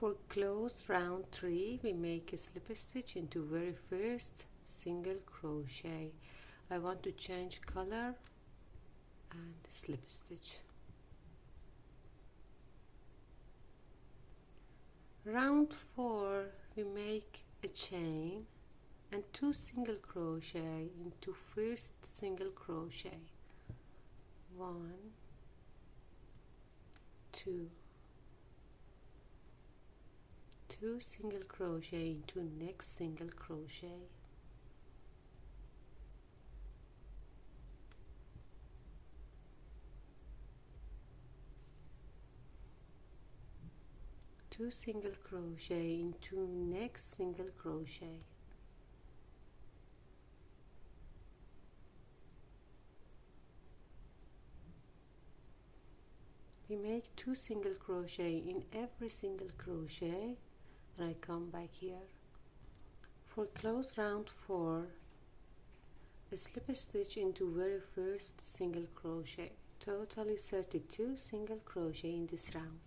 For close round 3 we make a slip stitch into very first single crochet. I want to change color and slip stitch. Round 4 we make a chain and two single crochet into first single crochet. One two two single crochet into next single crochet. Two single crochet into next single crochet. We make two single crochet in every single crochet and I come back here for close round 4 a slip stitch into very first single crochet totally 32 single crochet in this round.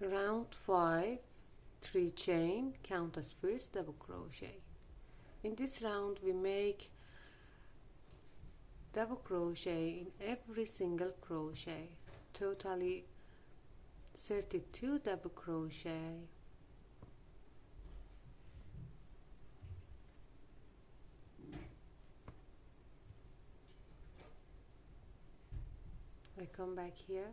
Round 5 3 chain count as first double crochet. In this round we make double crochet in every single crochet totally 32 double crochet. I come back here